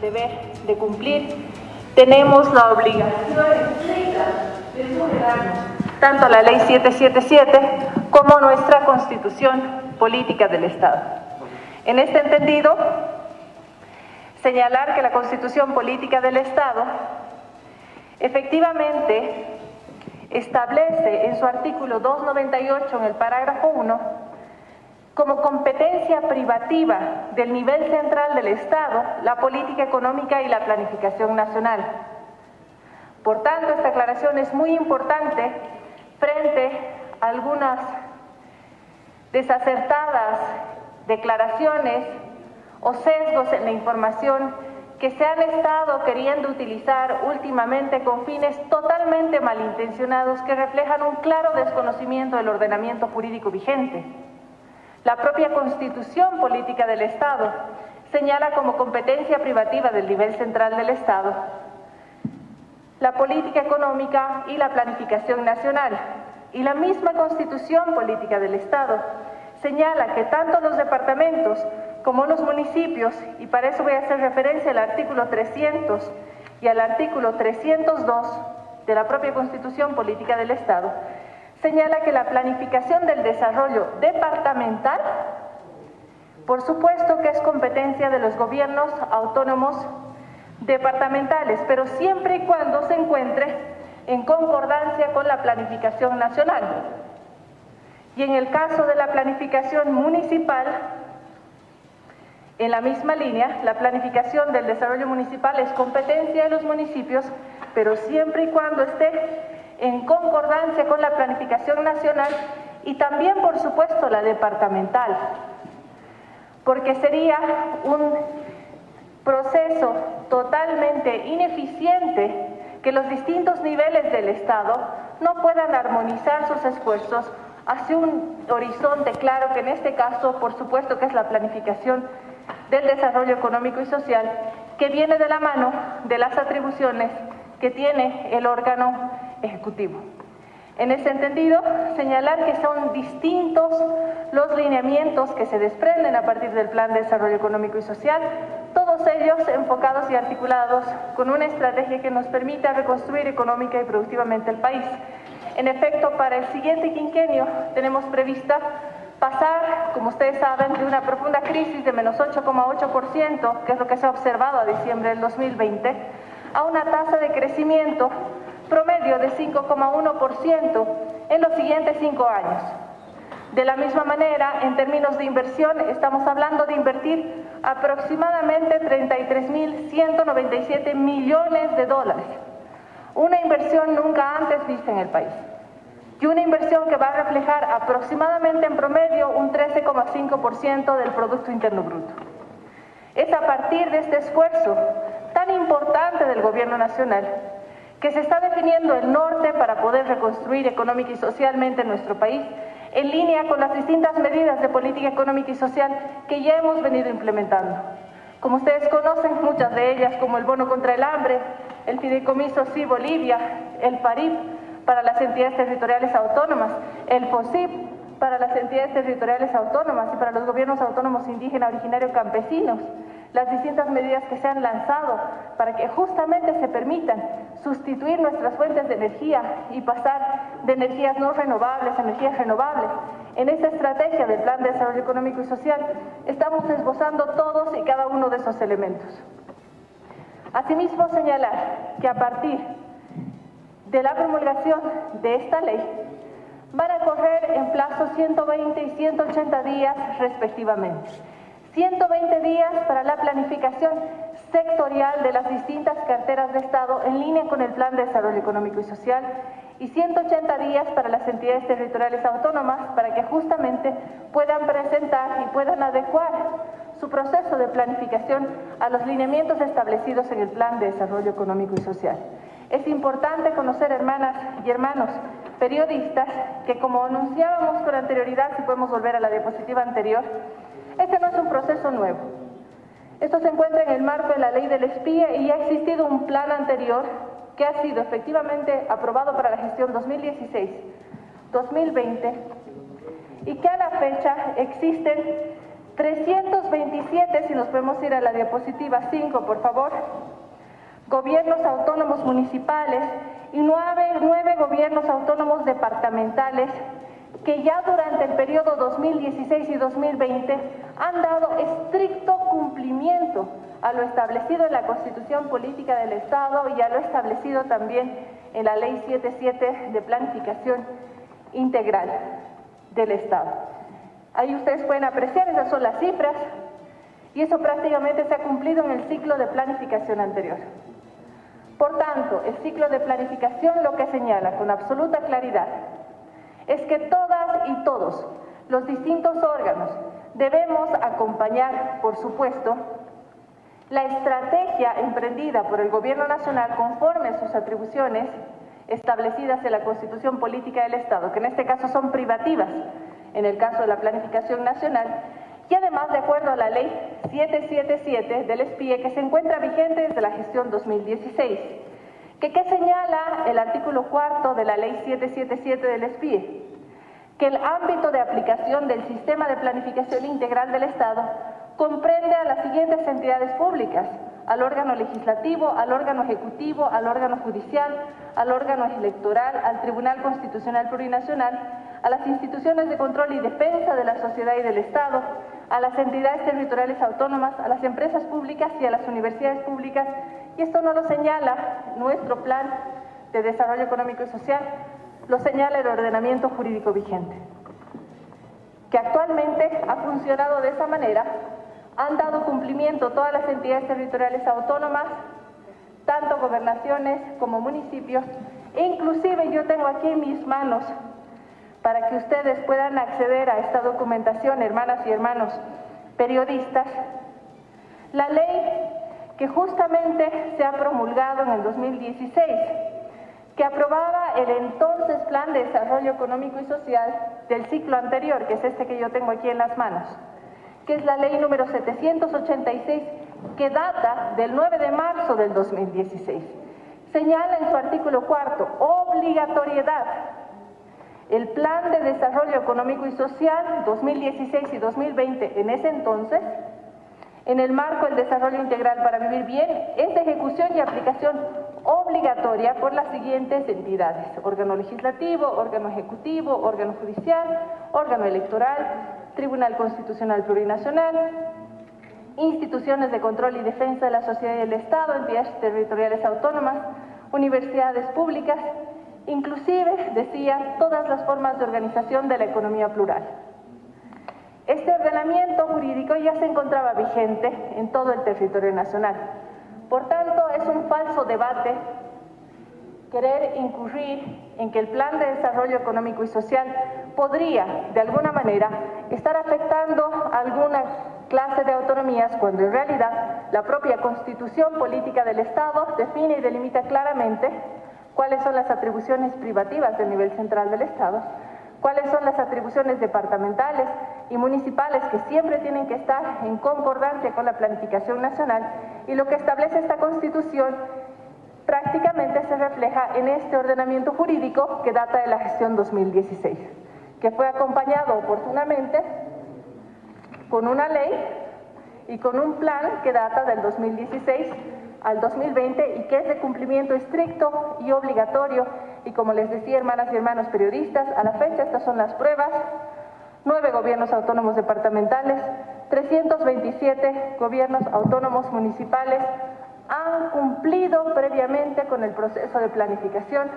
deber de cumplir, tenemos la obligación de tanto la Ley 777 como nuestra Constitución Política del Estado. En este entendido, señalar que la Constitución Política del Estado efectivamente establece en su artículo 298, en el parágrafo 1, como competencia privativa del nivel central del Estado, la política económica y la planificación nacional. Por tanto, esta aclaración es muy importante frente a algunas desacertadas declaraciones o sesgos en la información que se han estado queriendo utilizar últimamente con fines totalmente malintencionados que reflejan un claro desconocimiento del ordenamiento jurídico vigente. La propia Constitución Política del Estado señala como competencia privativa del nivel central del Estado la política económica y la planificación nacional. Y la misma Constitución Política del Estado señala que tanto los departamentos como los municipios, y para eso voy a hacer referencia al artículo 300 y al artículo 302 de la propia Constitución Política del Estado, señala que la planificación del desarrollo departamental, por supuesto que es competencia de los gobiernos autónomos departamentales, pero siempre y cuando se encuentre en concordancia con la planificación nacional. Y en el caso de la planificación municipal, en la misma línea, la planificación del desarrollo municipal es competencia de los municipios, pero siempre y cuando esté en concordancia con la planificación nacional y también, por supuesto, la departamental, porque sería un proceso totalmente ineficiente que los distintos niveles del Estado no puedan armonizar sus esfuerzos hacia un horizonte claro, que en este caso, por supuesto, que es la planificación del desarrollo económico y social que viene de la mano de las atribuciones que tiene el órgano ejecutivo. En ese entendido, señalar que son distintos los lineamientos que se desprenden a partir del Plan de Desarrollo Económico y Social, todos ellos enfocados y articulados con una estrategia que nos permita reconstruir económica y productivamente el país. En efecto, para el siguiente quinquenio tenemos prevista pasar, como ustedes saben, de una profunda crisis de menos 8,8%, que es lo que se ha observado a diciembre del 2020, a una tasa de crecimiento promedio de 5,1% en los siguientes cinco años. De la misma manera, en términos de inversión, estamos hablando de invertir aproximadamente 33.197 millones de dólares, una inversión nunca antes vista en el país y una inversión que va a reflejar aproximadamente en promedio un 13,5% del Producto Interno Bruto. Es a partir de este esfuerzo tan importante del Gobierno Nacional que se está definiendo el norte para poder reconstruir económica y socialmente nuestro país, en línea con las distintas medidas de política económica y social que ya hemos venido implementando. Como ustedes conocen, muchas de ellas, como el bono contra el hambre, el fideicomiso Sí Bolivia, el PARIP, para las entidades territoriales autónomas, el FOSIP para las entidades territoriales autónomas y para los gobiernos autónomos indígenas originarios campesinos, las distintas medidas que se han lanzado para que justamente se permitan sustituir nuestras fuentes de energía y pasar de energías no renovables a energías renovables. En esta estrategia del Plan de Desarrollo Económico y Social estamos esbozando todos y cada uno de esos elementos. Asimismo, señalar que a partir de la promulgación de esta ley van a correr en plazo 120 y 180 días respectivamente. 120 días para la planificación sectorial de las distintas carteras de Estado en línea con el Plan de Desarrollo Económico y Social y 180 días para las entidades territoriales autónomas para que justamente puedan presentar y puedan adecuar su proceso de planificación a los lineamientos establecidos en el Plan de Desarrollo Económico y Social. Es importante conocer, hermanas y hermanos periodistas, que como anunciábamos con anterioridad, si podemos volver a la diapositiva anterior, este no es un proceso nuevo. Esto se encuentra en el marco de la ley del espía y ha existido un plan anterior que ha sido efectivamente aprobado para la gestión 2016-2020 y que a la fecha existen 327, si nos podemos ir a la diapositiva 5, por favor, gobiernos autónomos municipales y nueve, nueve gobiernos autónomos departamentales que ya durante el periodo 2016 y 2020 han dado estricto cumplimiento a lo establecido en la Constitución Política del Estado y a lo establecido también en la Ley 77 de Planificación Integral del Estado. Ahí ustedes pueden apreciar, esas son las cifras, y eso prácticamente se ha cumplido en el ciclo de planificación anterior. Por tanto, el ciclo de planificación lo que señala con absoluta claridad es que todas y todos los distintos órganos debemos acompañar, por supuesto, la estrategia emprendida por el Gobierno Nacional conforme a sus atribuciones establecidas en la Constitución Política del Estado, que en este caso son privativas, en el caso de la planificación nacional, y además de acuerdo a la Ley 777 del SPIE, que se encuentra vigente desde la gestión 2016, que ¿qué señala el artículo cuarto de la Ley 777 del SPIE? Que el ámbito de aplicación del Sistema de Planificación Integral del Estado comprende a las siguientes entidades públicas, al órgano legislativo, al órgano ejecutivo, al órgano judicial, al órgano electoral, al Tribunal Constitucional Plurinacional, a las instituciones de control y defensa de la sociedad y del Estado, a las entidades territoriales autónomas, a las empresas públicas y a las universidades públicas, y esto no lo señala nuestro plan de desarrollo económico y social, lo señala el ordenamiento jurídico vigente, que actualmente ha funcionado de esa manera. Han dado cumplimiento todas las entidades territoriales autónomas, tanto gobernaciones como municipios, e inclusive yo tengo aquí en mis manos, para que ustedes puedan acceder a esta documentación, hermanas y hermanos periodistas, la ley que justamente se ha promulgado en el 2016, que aprobaba el entonces Plan de Desarrollo Económico y Social del ciclo anterior, que es este que yo tengo aquí en las manos que es la ley número 786, que data del 9 de marzo del 2016. Señala en su artículo cuarto, obligatoriedad. El Plan de Desarrollo Económico y Social 2016 y 2020, en ese entonces, en el marco del desarrollo integral para vivir bien, es de ejecución y aplicación obligatoria por las siguientes entidades, órgano legislativo, órgano ejecutivo, órgano judicial, órgano electoral, Tribunal Constitucional Plurinacional, instituciones de control y defensa de la sociedad y del Estado, entidades territoriales autónomas, universidades públicas, inclusive, decía, todas las formas de organización de la economía plural. Este ordenamiento jurídico ya se encontraba vigente en todo el territorio nacional. Por tanto, es un falso debate querer incurrir en que el Plan de Desarrollo Económico y Social podría, de alguna manera, estar afectando alguna clase de autonomías cuando en realidad la propia Constitución Política del Estado define y delimita claramente cuáles son las atribuciones privativas del nivel central del Estado, cuáles son las atribuciones departamentales y municipales que siempre tienen que estar en concordancia con la planificación nacional y lo que establece esta Constitución prácticamente se refleja en este ordenamiento jurídico que data de la gestión 2016, que fue acompañado oportunamente con una ley y con un plan que data del 2016 al 2020 y que es de cumplimiento estricto y obligatorio. Y como les decía, hermanas y hermanos periodistas, a la fecha estas son las pruebas, nueve gobiernos autónomos departamentales, 327 gobiernos autónomos municipales, han cumplido previamente con el proceso de planificación,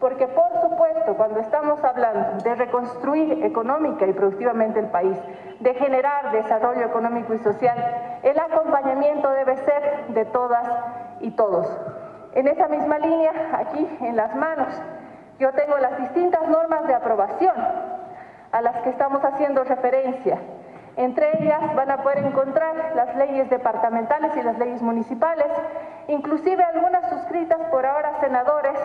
porque por supuesto cuando estamos hablando de reconstruir económica y productivamente el país, de generar desarrollo económico y social, el acompañamiento debe ser de todas y todos. En esa misma línea, aquí en las manos, yo tengo las distintas normas de aprobación a las que estamos haciendo referencia entre ellas van a poder encontrar las leyes departamentales y las leyes municipales, inclusive algunas suscritas por ahora senadores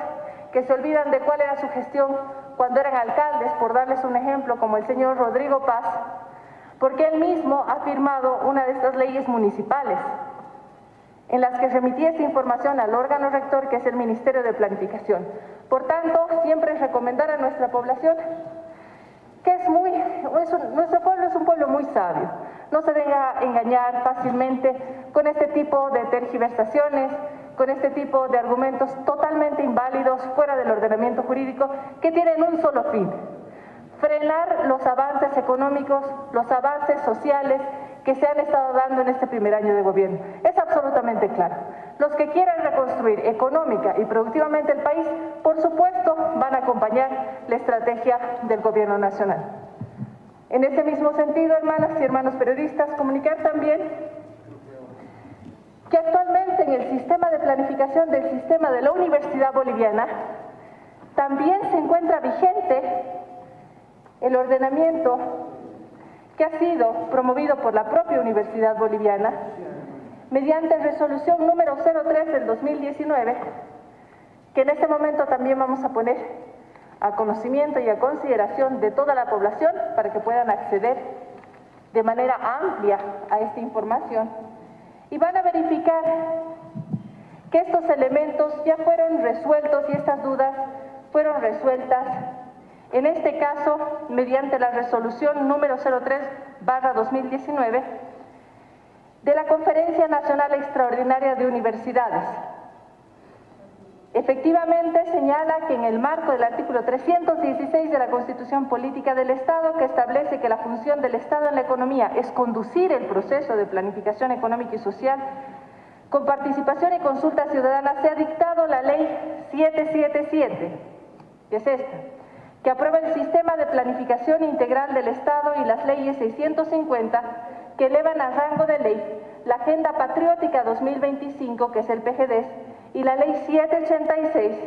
que se olvidan de cuál era su gestión cuando eran alcaldes, por darles un ejemplo, como el señor Rodrigo Paz, porque él mismo ha firmado una de estas leyes municipales, en las que remitía esa información al órgano rector, que es el Ministerio de Planificación. Por tanto, siempre recomendar a nuestra población que es muy, nuestro pueblo es un pueblo muy sabio. no se deja engañar fácilmente con este tipo de tergiversaciones, con este tipo de argumentos totalmente inválidos fuera del ordenamiento jurídico que tienen un solo fin, frenar los avances económicos, los avances sociales que se han estado dando en este primer año de gobierno. Es absolutamente claro. Los que quieran reconstruir económica y productivamente el país, por supuesto, van a acompañar la estrategia del gobierno nacional. En ese mismo sentido, hermanas y hermanos periodistas, comunicar también que actualmente en el sistema de planificación del sistema de la Universidad Boliviana también se encuentra vigente el ordenamiento que ha sido promovido por la propia Universidad Boliviana mediante resolución número 03 del 2019, que en este momento también vamos a poner a conocimiento y a consideración de toda la población para que puedan acceder de manera amplia a esta información. Y van a verificar que estos elementos ya fueron resueltos y estas dudas fueron resueltas en este caso, mediante la resolución número 03 barra 2019 de la Conferencia Nacional Extraordinaria de Universidades. Efectivamente, señala que en el marco del artículo 316 de la Constitución Política del Estado, que establece que la función del Estado en la economía es conducir el proceso de planificación económica y social, con participación y consulta ciudadana, se ha dictado la Ley 777, que es esta, que aprueba el Sistema de Planificación Integral del Estado y las leyes 650 que elevan a rango de ley la Agenda Patriótica 2025, que es el PGDES, y la Ley 786,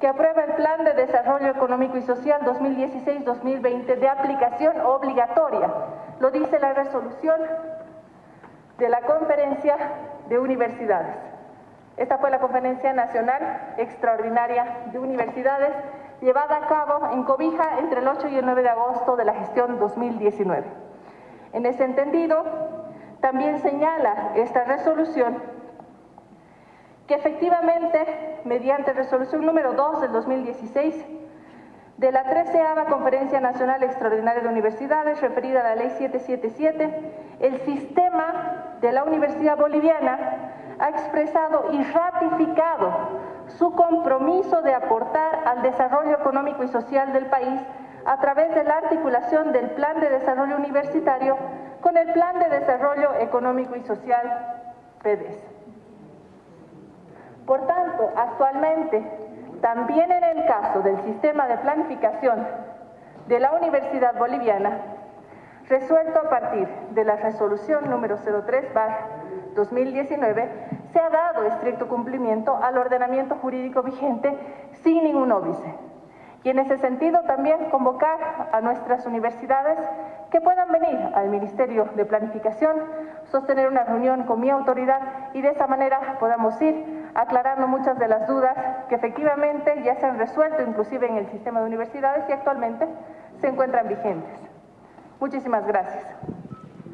que aprueba el Plan de Desarrollo Económico y Social 2016-2020 de aplicación obligatoria. Lo dice la resolución de la Conferencia de Universidades. Esta fue la Conferencia Nacional Extraordinaria de Universidades llevada a cabo en Cobija entre el 8 y el 9 de agosto de la gestión 2019. En ese entendido, también señala esta resolución que efectivamente, mediante resolución número 2 del 2016, de la 13 Conferencia Nacional Extraordinaria de Universidades, referida a la Ley 777, el sistema de la Universidad Boliviana ha expresado y ratificado su compromiso de aportar al desarrollo económico y social del país a través de la articulación del Plan de Desarrollo Universitario con el Plan de Desarrollo Económico y Social PEDES. Por tanto, actualmente, también en el caso del sistema de planificación de la Universidad Boliviana, resuelto a partir de la resolución número 03-2019, se ha dado estricto cumplimiento al ordenamiento jurídico vigente sin ningún óbice. Y en ese sentido también convocar a nuestras universidades que puedan venir al Ministerio de Planificación, sostener una reunión con mi autoridad y de esa manera podamos ir aclarando muchas de las dudas que efectivamente ya se han resuelto inclusive en el sistema de universidades y actualmente se encuentran vigentes. Muchísimas gracias.